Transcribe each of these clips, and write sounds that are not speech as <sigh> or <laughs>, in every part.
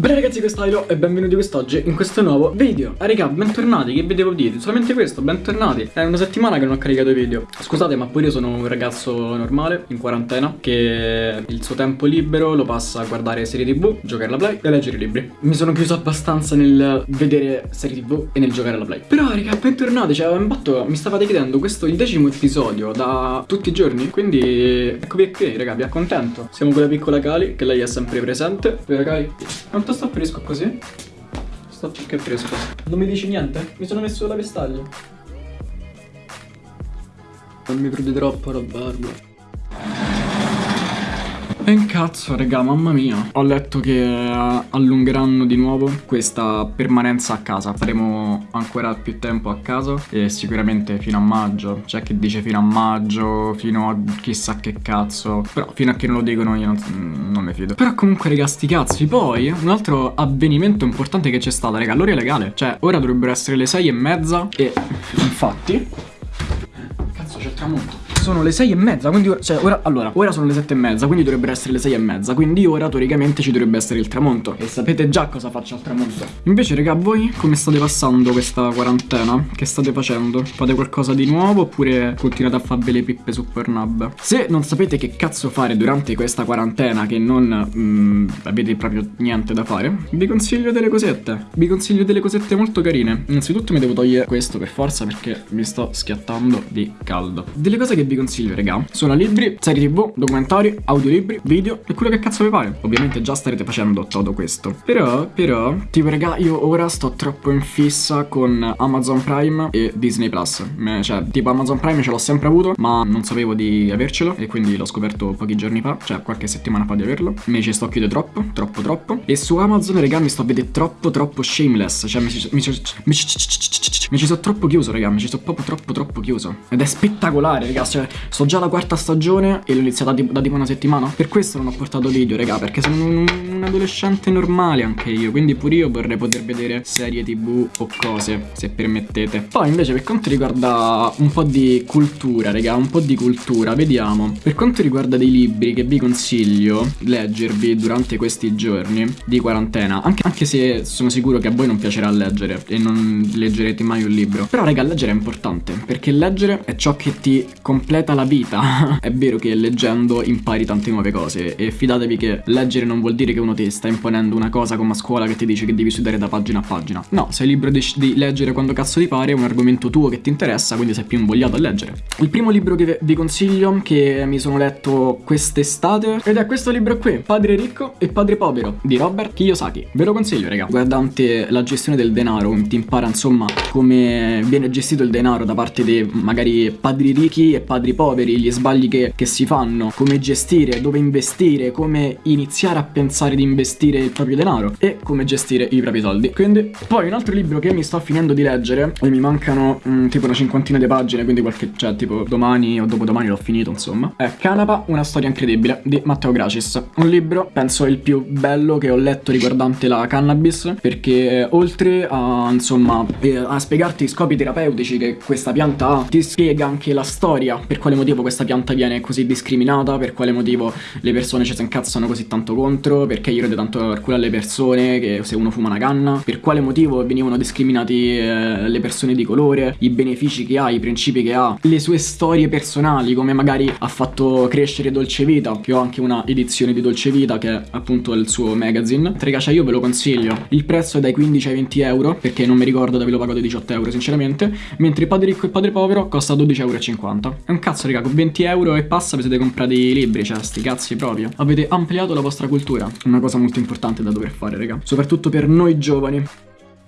Bene ragazzi questo è Ilo e benvenuti quest'oggi in questo nuovo video. Ah raga bentornati che video dite solamente questo bentornati. È una settimana che non ho caricato video. Scusate ma pure io sono un ragazzo normale in quarantena Che il suo tempo libero lo passa a guardare serie tv Giocare alla play e leggere libri. Mi sono chiuso abbastanza nel vedere serie tv e nel giocare alla play. Però raga bentornati cioè imbatto, mi stavate chiedendo questo il decimo episodio da tutti i giorni? Quindi eccovi qui raga vi accontento. Siamo con la piccola Kali che lei è sempre presente. Vero Kali? Quanto sto fresco così? Sto più che fresco. Non mi dici niente? Mi sono messo la vestaglia. Non mi troppo la barba. E cazzo, raga, mamma mia. Ho letto che eh, allungheranno di nuovo questa permanenza a casa. Faremo ancora più tempo a casa e sicuramente fino a maggio. C'è chi dice fino a maggio, fino a chissà che cazzo. Però fino a che non lo dicono io non, non mi fido. Però comunque, raga, sti cazzi. Poi, un altro avvenimento importante che c'è stato, raga, l'ora legale. Cioè, ora dovrebbero essere le sei e mezza e infatti... Cazzo, c'è il tramonto sono le sei e mezza, quindi ora, cioè ora, allora, ora sono le sette e mezza, quindi dovrebbero essere le sei e mezza, quindi ora teoricamente ci dovrebbe essere il tramonto. E sapete già cosa faccio al tramonto. Invece, raga, voi come state passando questa quarantena? Che state facendo? Fate qualcosa di nuovo oppure continuate a farvi le pippe su Pornhub? Se non sapete che cazzo fare durante questa quarantena, che non mm, avete proprio niente da fare, vi consiglio delle cosette. Vi consiglio delle cosette molto carine. Innanzitutto mi devo togliere questo per forza perché mi sto schiattando di caldo. Delle cose che vi consiglio, raga, sono libri, serie tv, documentari, audiolibri, video e quello che cazzo vi pare. Ovviamente già starete facendo tutto questo. Però, però, tipo, raga, io ora sto troppo in fissa con Amazon Prime e Disney Plus. Cioè, tipo, Amazon Prime ce l'ho sempre avuto, ma non sapevo di avercelo e quindi l'ho scoperto pochi giorni fa, cioè qualche settimana fa di averlo. Mi ci sto chiudendo troppo, troppo, troppo. E su Amazon, raga, mi sto a vedere troppo, troppo shameless. Cioè, mi ci, mi ci, mi ci, mi ci sono troppo chiuso, raga, mi ci sono proprio troppo, troppo chiuso. Ed è spettacolare, raga, cioè, Sto già alla quarta stagione e l'ho iniziata da tipo una settimana. Per questo non ho portato video, raga, perché sono un, un, adolescente normale anche io. Quindi pure io vorrei poter vedere serie tv o cose, se permettete. Poi invece per quanto riguarda un po' di cultura, raga, un po' di cultura, vediamo. Per quanto riguarda dei libri che vi consiglio leggervi durante questi giorni di quarantena, anche, anche se sono sicuro che a voi non piacerà leggere e non leggerete mai un libro. Però, raga, leggere è importante, perché leggere è ciò che ti completa completa la vita. <laughs> è vero che leggendo impari tante nuove cose e fidatevi che leggere non vuol dire che uno ti sta imponendo una cosa come a scuola che ti dice che devi studiare da pagina a pagina. No, sei libero di, di leggere quando cazzo ti pare, è un argomento tuo che ti interessa, quindi sei più invogliato a leggere. Il primo libro che vi consiglio, che mi sono letto quest'estate, ed è questo libro qui, Padre ricco e Padre povero, di Robert Kiyosaki. Ve lo consiglio, raga. Guardante la gestione del denaro, ti impara insomma come viene gestito il denaro da parte dei magari padri ricchi e padri poveri, gli sbagli che, che si fanno, come gestire, dove investire, come iniziare a pensare di investire il proprio denaro e come gestire i propri soldi. Quindi, poi un altro libro che mi sto finendo di leggere e mi mancano mh, mm, tipo una cinquantina di pagine, quindi qualche, cioè tipo domani o dopodomani l'ho finito insomma, è Canapa, una storia incredibile di Matteo Gracis. Un libro, penso il più bello che ho letto riguardante la cannabis, perché oltre a insomma a spiegarti i scopi terapeutici che questa pianta ha, ti spiega anche la storia per quale motivo questa pianta viene così discriminata, per quale motivo le persone ci si incazzano così tanto contro, perché io rode tanto al culo alle persone che se uno fuma una canna, per quale motivo venivano discriminati eh, le persone di colore, i benefici che ha, i principi che ha, le sue storie personali, come magari ha fatto crescere Dolce Vita, che ho anche una edizione di Dolce Vita che è appunto il suo magazine. Raga, cioè io ve lo consiglio. Il prezzo è dai 15 ai 20 euro, perché non mi ricordo dove lo dei 18 euro sinceramente, mentre Padre Ricco e Padre Povero costa 12,50 euro. È un cazzo cazzo raga con 20 euro e passa vi siete comprati i libri Cioè sti cazzi proprio Avete ampliato la vostra cultura Una cosa molto importante da dover fare raga Soprattutto per noi giovani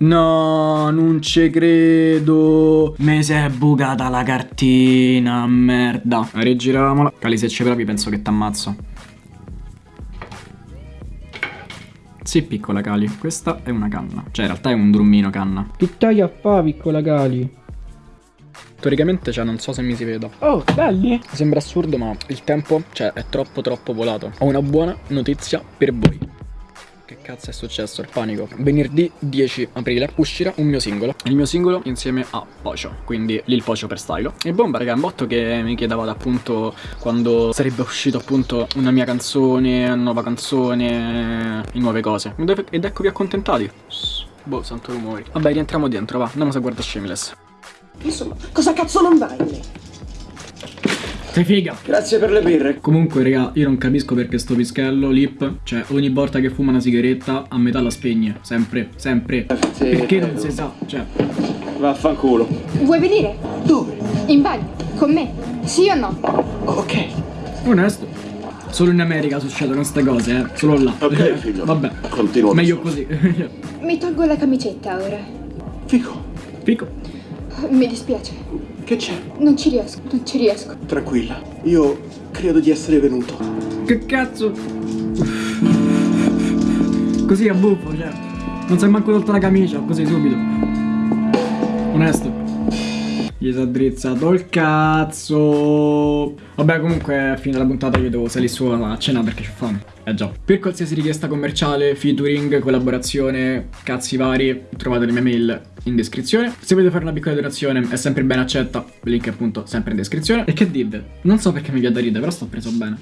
No, non ci credo. Mi si è bucata la cartina, merda. Rigiriamola. Cali, se ci provi penso che t'ammazzo. Sì, piccola Cali. Questa è una canna. Cioè, in realtà è un drummino canna. Che taglia fa, piccola Cali? Teoricamente, cioè, non so se mi si veda. Oh, belli! Sembra assurdo, ma il tempo, cioè, è troppo troppo volato. Ho una buona notizia per voi. Che cazzo? è successo? Il panico. Venerdì 10 aprile uscirà un mio singolo. Il mio singolo insieme a Pocio, quindi Lil Pocio per stylo. E bomba, raga, un botto che mi chiedevate appunto quando sarebbe uscito appunto una mia canzone, una nuova canzone, e nuove cose. Ed eccovi accontentati. Boh, santo rumori. Vabbè, rientriamo dentro, va. Andiamo a guardare Shameless. Insomma, cosa cazzo non vai lì? Sei figa. Grazie per le birre. Comunque, raga, io non capisco perché sto pischello, lip, cioè ogni volta che fuma una sigaretta a metà la spegne. Sempre, sempre. Sì, perché non credo. si sa, cioè. Vaffanculo. Vuoi venire? Dove? In bagno? Con me? Sì o no? Ok. Onesto. Solo in America succedono queste cose, eh. Solo là. Ok, <laughs> figlio. Vabbè. Continua. Meglio così. <laughs> Mi tolgo la camicetta ora. Fico, Fico. Mi dispiace. che c'è? Non ci riesco, non ci riesco. Tranquilla. Io credo di essere venuto. Che cazzo? Così a buffo, cioè. Non sei manco tolta la camicia, così subito. Onesto. Gli si è drizzato il cazzo. Vabbè, comunque, a fine della puntata io devo salire su a cena perché c'ho fame. Eh già. Per qualsiasi richiesta commerciale, featuring, collaborazione, cazzi vari, trovate le mie mail in descrizione. Se volete fare una piccola donazione è sempre ben accetta, link appunto sempre in descrizione. E che dite? Non so perché mi viene da ridere, però sto preso bene.